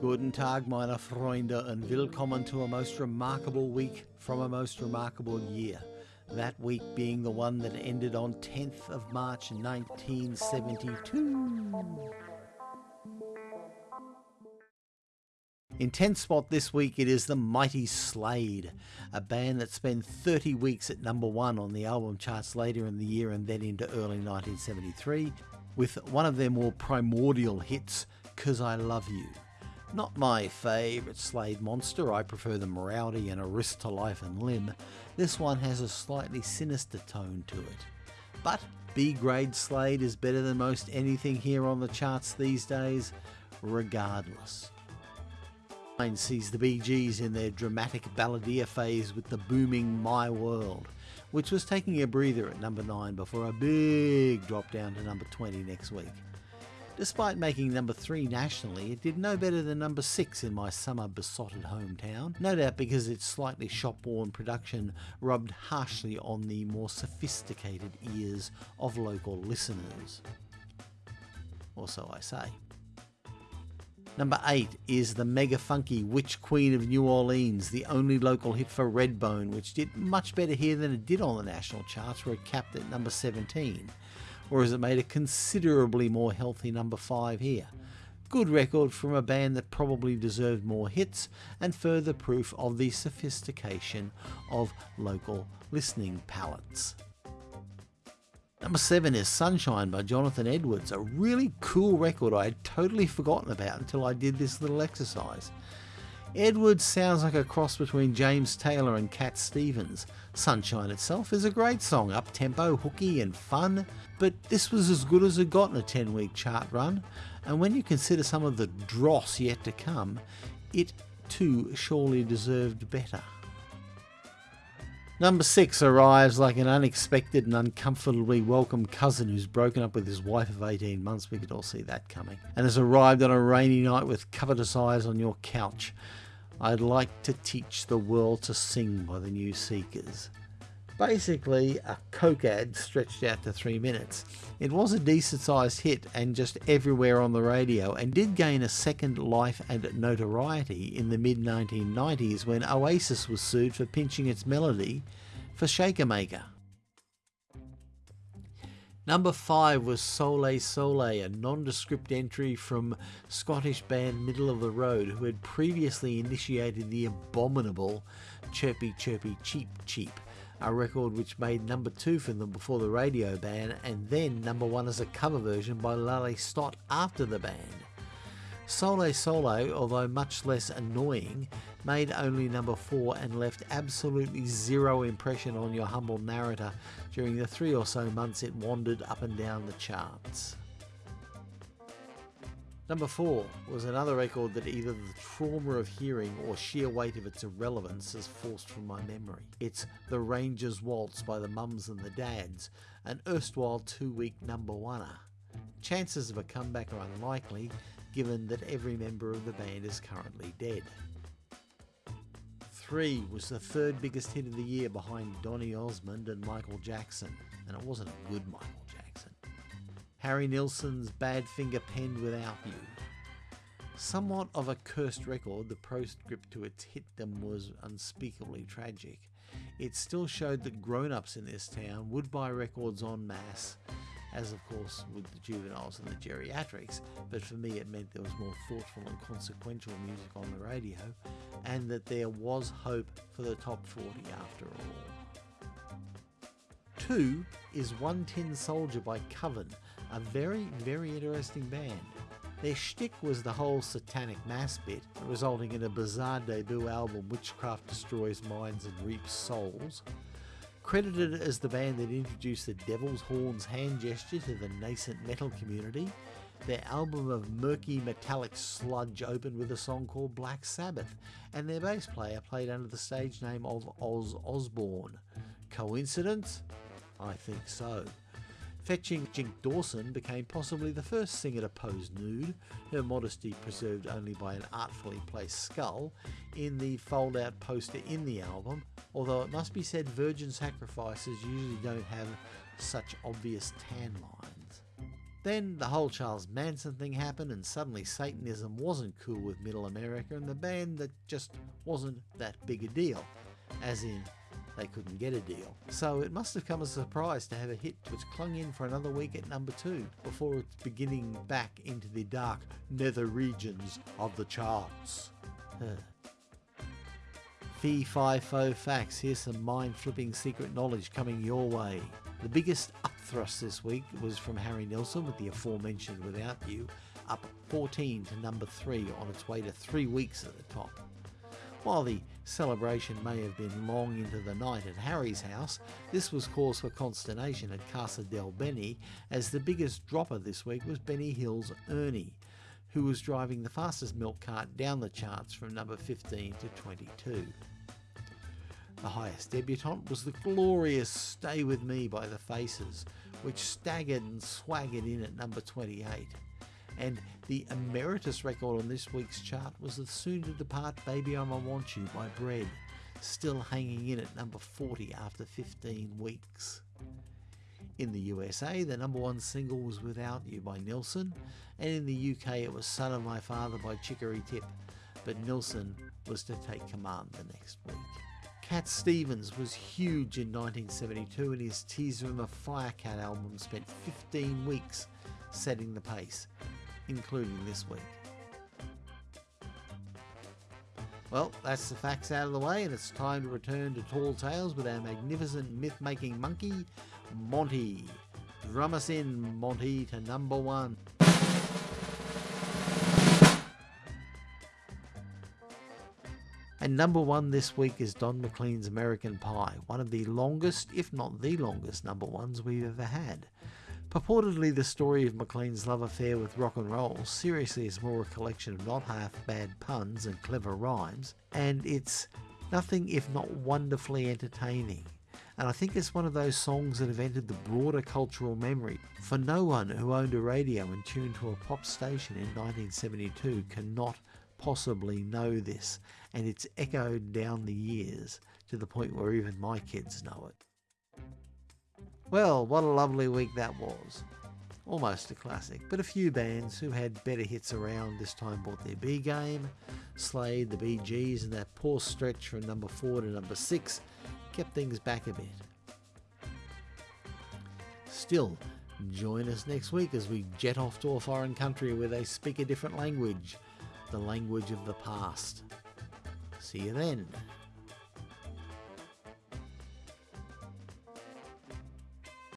Guten Tag, meine Freunde, and willkommen to a most remarkable week from a most remarkable year. That week being the one that ended on 10th of March 1972. In 10th spot this week it is the mighty Slade, a band that spent 30 weeks at number one on the album charts later in the year and then into early 1973, with one of their more primordial hits, Coz I Luv You. Not my favourite Slade monster, I prefer the rowdy and a risk to life and limb. This one has a slightly sinister tone to it. But B grade Slade is better than most anything here on the charts these days, regardless. Mine sees the Bee Gees in their dramatic balladeer phase with the booming My World, which was taking a breather at number 9 before a big drop down to number 20 next week. Despite making number 3 nationally, it did no better than number 6 in my summer besotted hometown, no doubt because its slightly shop-worn production rubbed harshly on the more sophisticated ears of local listeners. Or so I say. Number 8 is the mega funky Witch Queen of New Orleans, the only local hit for Redbone, which did much better here than it did on the national charts, where it capped at number 17 whereas it made a considerably more healthy number 5 here. Good record from a band that probably deserved more hits and further proof of the sophistication of local listening palates. Number 7 is Sunshine by Jonathan Edwards, a really cool record I had totally forgotten about until I did this little exercise. Edwards sounds like a cross between James Taylor and Cat Stevens. Sunshine itself is a great song, up tempo, hooky, and fun, but this was as good as it got in a 10 week chart run, and when you consider some of the dross yet to come, it too surely deserved better. Number 6 arrives like an unexpected and uncomfortably welcome cousin who's broken up with his wife of 18 months, we could all see that coming, and has arrived on a rainy night with covetous eyes on your couch. I'd like to teach the world to sing by the New Seekers. Basically, a Coke ad stretched out to three minutes. It was a decent sized hit and just everywhere on the radio, and did gain a second life and notoriety in the mid 1990s when Oasis was sued for pinching its melody for Shaker Maker. Number 5 was Soley Soley, a nondescript entry from Scottish band Middle of the Road, who had previously initiated the abominable Chirpy Chirpy Cheep Cheep, a record which made number 2 for them before the radio ban, and then number 1 as a cover version by Lally Stott after the ban. Soley Soley, although much less annoying, made only number 4 and left absolutely zero impression on your humble narrator during the three or so months it wandered up and down the charts. Number 4 was another record that either the trauma of hearing or sheer weight of its irrelevance has forced from my memory. It's The Ranger's Waltz by the Mums and the Dads, an erstwhile two week number oneer. Chances of a comeback are unlikely, given that every member of the band is currently dead. 3 was the third biggest hit of the year behind Donny Osmond and Michael Jackson, and it wasn't a good Michael Jackson. Harry Nilsson's Badfinger penned Without You. Somewhat of a cursed record, the postscript to its hitdom was unspeakably tragic. It still showed that grown ups in this town would buy records en masse as of course would the juveniles and the geriatrics, but for me it meant there was more thoughtful and consequential music on the radio, and that there was hope for the top 40 after all. Two is One Tin Soldier by Coven, a very, very interesting band. Their shtick was the whole satanic mass bit, resulting in a bizarre debut album Witchcraft Destroys Minds and Reaps Souls, Credited as the band that introduced the Devil's Horns hand gesture to the nascent metal community, their album of murky metallic sludge opened with a song called Black Sabbath, and their bass player played under the stage name of Oz Osborne. Coincidence? I think so. Fetching Jinx Dawson became possibly the first singer to pose nude, her modesty preserved only by an artfully placed skull, in the fold out poster in the album, although it must be said virgin sacrifices usually don't have such obvious tan lines. Then the whole Charles Manson thing happened, and suddenly Satanism wasn't cool with Middle America, and the band that just wasn't that big a deal. As in, they couldn't get a deal. So it must have come as a surprise to have a hit which clung in for another week at number two before it's beginning back into the dark nether regions of the charts. Fee Fi Fo Facts, here's some mind flipping secret knowledge coming your way. The biggest upthrust this week was from Harry Nilsson with the aforementioned Without You, up 14 to number 3 on its way to 3 weeks at the top. While the celebration may have been long into the night at Harry's house, this was cause for consternation at Casa del Benny as the biggest dropper this week was Benny Hill's Ernie, who was driving the fastest milk cart down the charts from number 15 to 22. The highest debutante was the glorious Stay With Me by The Faces, which staggered and swaggered in at number 28 and the emeritus record on this week's chart was the soon to depart Baby I'ma Want You by Bread, still hanging in at number 40 after 15 weeks. In the USA, the number one single was Without You by Nilsson, and in the UK it was Son of My Father by Chicory Tip, but Nilsson was to take command the next week. Cat Stevens was huge in 1972 and his Teaser and the Firecat album spent 15 weeks setting the pace including this week. Well, that's the facts out of the way, and it's time to return to Tall Tales with our magnificent myth making monkey, Monty. Drum us in, Monty, to number one. And number one this week is Don McLean's American Pie, one of the longest, if not the longest, number ones we've ever had. Purportedly the story of McLean's love affair with rock and roll, seriously is more a collection of not half bad puns and clever rhymes, and it's nothing if not wonderfully entertaining. And I think it's one of those songs that have entered the broader cultural memory. For no one who owned a radio and tuned to a pop station in 1972 cannot possibly know this, and it's echoed down the years to the point where even my kids know it. Well, what a lovely week that was. Almost a classic, but a few bands who had better hits around this time bought their B game. Slade, the Bee Gees, and that poor stretch from number 4 to number 6 kept things back a bit. Still, join us next week as we jet off to a foreign country where they speak a different language, the language of the past. See you then.